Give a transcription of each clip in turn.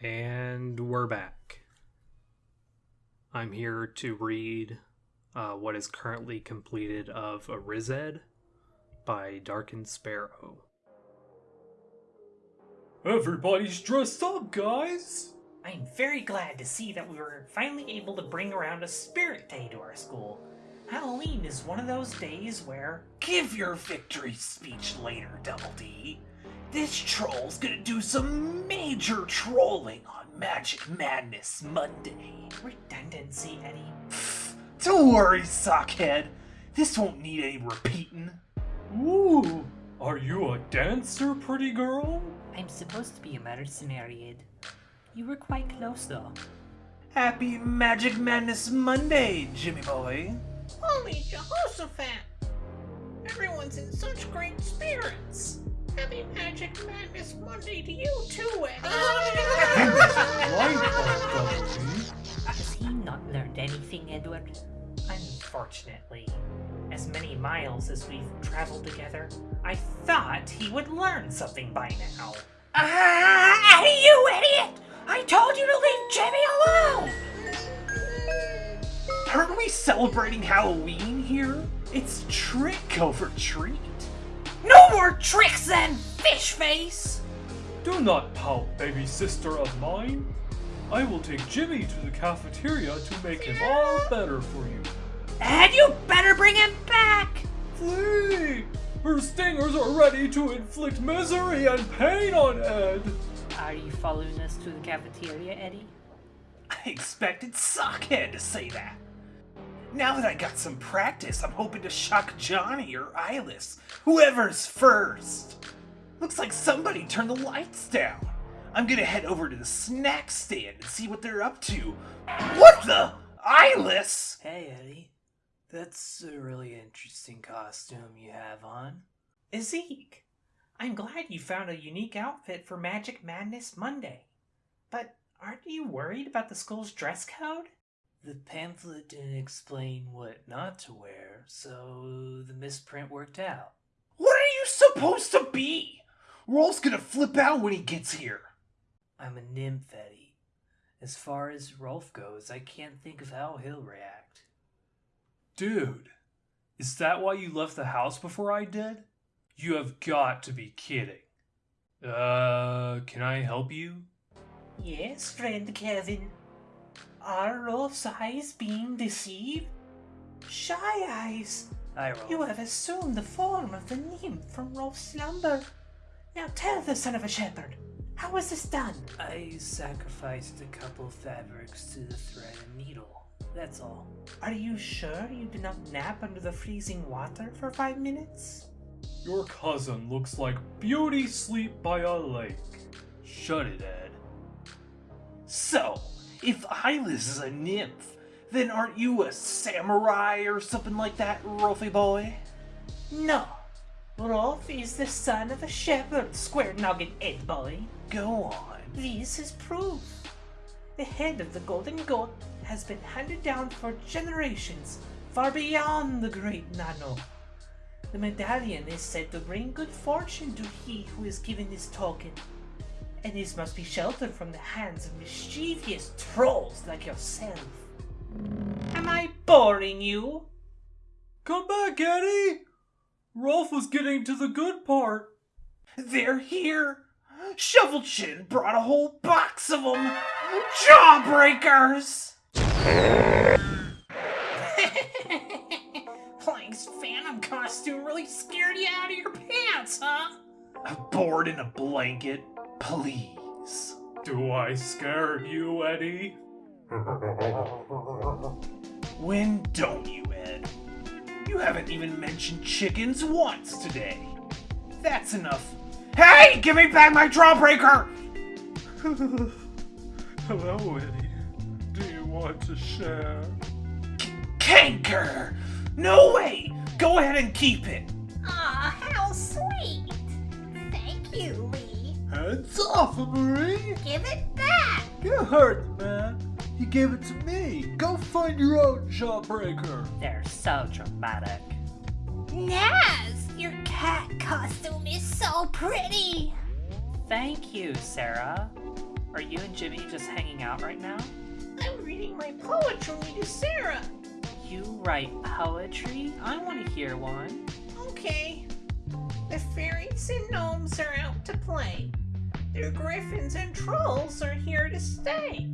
And we're back. I'm here to read uh, what is currently completed of Arized by Darkened Sparrow. Everybody's dressed up, guys! I'm very glad to see that we were finally able to bring around a spirit day to our school. Halloween is one of those days where. Give your victory speech later, Double D. This troll's gonna do some major trolling on Magic Madness Monday. Redundancy, Eddy. Don't worry, sockhead. This won't need any repeating. Ooh, are you a dancer, pretty girl? I'm supposed to be a mercenary, Ed. You were quite close, though. Happy Magic Madness Monday, Jimmy boy. Holy Jehoshaphat! Everyone's in such great spirits! Happy Magic Madness Monday to you too, Eddy! Right, Double D. Has he not learned anything, Edward? Unfortunately, as many miles as we've traveled together, I thought he would learn something by now. Ah, you idiot! I told you to leave Jimmy alone! Aren't we celebrating Halloween here? It's trick or treat. No more tricks then, fish face! Do not pout, baby sister of mine. I will take Jimmy to the cafeteria to make him all better for you. And you better bring him back! Flee! Her stingers are ready to inflict misery and pain on Ed. Are you following us to the cafeteria, Eddy? I expected Sockhead to say that. Now that I got some practice, I'm hoping to shock Johnny or Eyeless, whoever's first. Looks like somebody turned the lights down. I'm gonna head over to the snack stand and see what they're up to. What the? Eyeless? Hey, Eddy. That's a really interesting costume you have on. Zeke, I'm glad you found a unique outfit for Magic Madness Monday. But aren't you worried about the school's dress code? The pamphlet didn't explain what not to wear, so the misprint worked out. What are you supposed to be? Rolf's gonna flip out when he gets here. I'm a nymph, Eddy. As far as Rolf goes, I can't think of how he'll react. Dude, is that why you left the house before I did? You have got to be kidding. Uh, can I help you? Yes, friend Kevin. Are Rolf's eyes being deceived? Shy eyes! Hi, Rolf. You have assumed the form of the nymph from Rolf's slumber. Now tell the son of a shepherd, how was this done? I sacrificed a couple fabrics to the thread and needle. That's all. Are you sure you did not nap under the freezing water for five minutes? Your cousin looks like beauty sleep by a lake. Shut it, Ed. So, if Eyeless is a nymph, then aren't you a samurai or something like that, Rolfie boy? No. Rolf is the son of a shepherd, square noggin Ed boy. Go on. This is proof. The head of the golden goat has been handed down for generations, far beyond the great Nano. The medallion is said to bring good fortune to he who is given this token, and this must be sheltered from the hands of mischievous trolls like yourself. Am I boring you? Come back, Eddy! Rolf was getting to the good part. They're here. Shovel Chin brought a whole box of them. Jawbreakers! Plank's Phantom costume really scared you out of your pants, huh? A board and a blanket, please. Do I scare you, Eddy? When don't you, Ed? You haven't even mentioned chickens once today. That's enough. Hey, give me back my drawbreaker! Hello, Eddy. Do you want to share? Kanker! No way! Go ahead and keep it. Lee. Hands off, Marie! Give it back! You heard the man. He gave it to me. Go find your own jawbreaker. They're so dramatic. Nazz, your cat costume is so pretty. Thank you, Sarah. Are you and Jimmy just hanging out right now? I'm reading my poetry to Sarah. You write poetry? I want to hear one. Okay. The fairies and gnomes are out to play. The griffins and trolls are here to stay.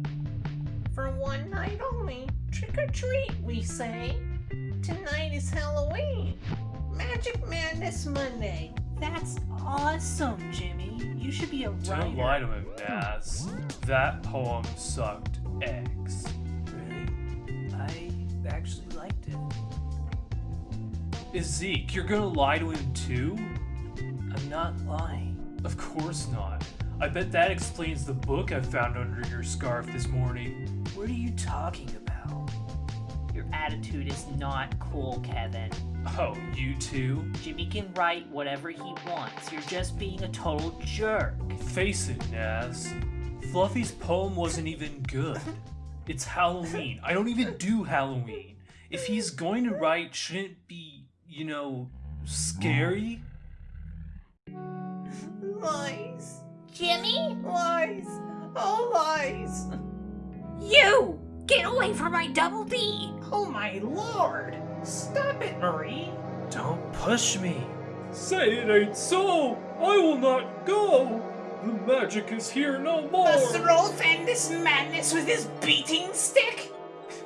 For one night only, trick or treat, we say. Tonight is Halloween. Magic Madness Monday. That's awesome, Jimmy. You should be a writer. Don't lie to him, Nazz. That poem sucked eggs. Really? I actually liked it. Is Zeke, you're gonna lie to him too? I'm not lying. Of course not. I bet that explains the book I found under your scarf this morning. What are you talking about? Your attitude is not cool, Kevin. Oh, you too? Jimmy can write whatever he wants. You're just being a total jerk. Face it, Nazz. Fluffy's poem wasn't even good. It's Halloween. I don't even do Halloween. If he's going to write, shouldn't it be, you know, scary? Lies. Jimmy? Lies. All lies. You! Get away from my double D! Oh my lord! Stop it, Marie! Don't push me. Say it ain't so! I will not go! The magic is here no more! Does the Rolf end this madness with his beating stick?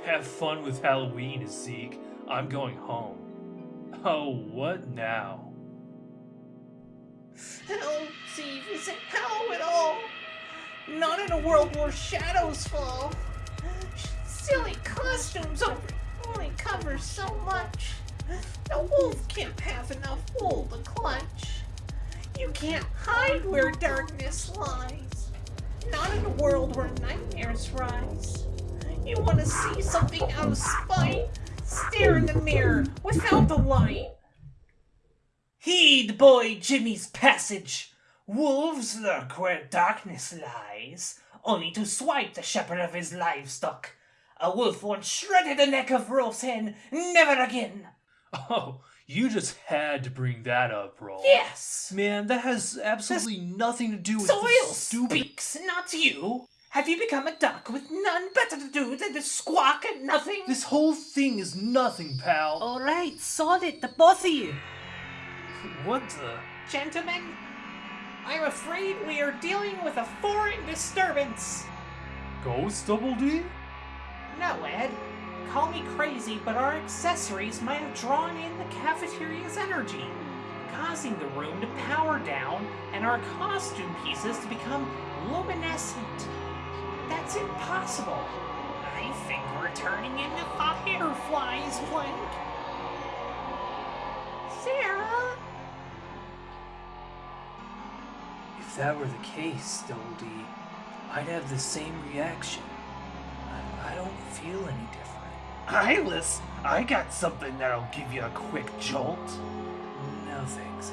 Have fun with Halloween, Zeke. I'm going home. Oh, what now? Hell, Steve, isn't hell at all. Not in a world where shadows fall. Silly costumes only, cover so much. The wolf can't have enough wool to clutch. You can't hide where darkness lies. Not in a world where nightmares rise. You want to see something out of spite? Stare in the mirror without the light. Heed boy Jimmy's passage. Wolves lurk where darkness lies, only to swipe the shepherd of his livestock. A wolf once shredded the neck of Rolf's hen, never again. Oh, you just had to bring that up, Rolf. Yes. Man, that has absolutely nothing to do with Soil the stupid. speaks, not you. Have you become a duck with none better to do than to squawk at nothing? This whole thing is nothing, pal. Alright, solid, the both of you. What the? Gentlemen, I'm afraid we are dealing with a foreign disturbance. Ghost Double D? No, Ed. Call me crazy, but our accessories might have drawn in the cafeteria's energy, causing the room to power down and our costume pieces to become luminescent. That's impossible. I think we're turning into fireflies, Blink. Sarah? If that were the case, Double I'd have the same reaction. I, I don't feel any different. Eyeless, I got something that'll give you a quick jolt. No thanks.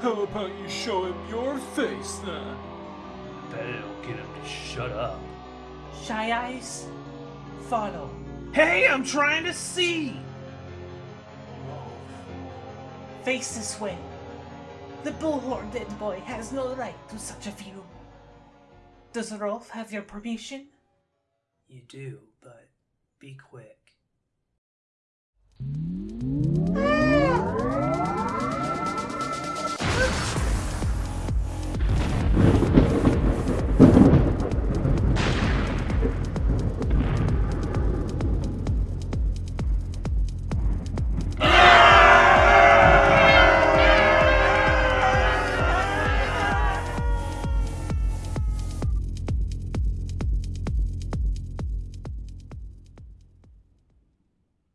How about you show him your face then? I bet it'll get him to shut up. Shy Eyes, follow. Hey, I'm trying to see! Face this way. The bullhorn dead boy has no right to such a view. Does Rolf have your permission? You do, but be quick.